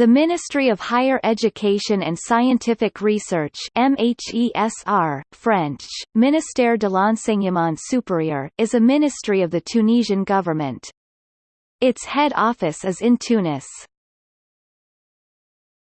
The Ministry of Higher Education and Scientific Research MHESR, French, Ministère de l'Enseignement Supérieur, is a ministry of the Tunisian government. Its head office is in Tunis.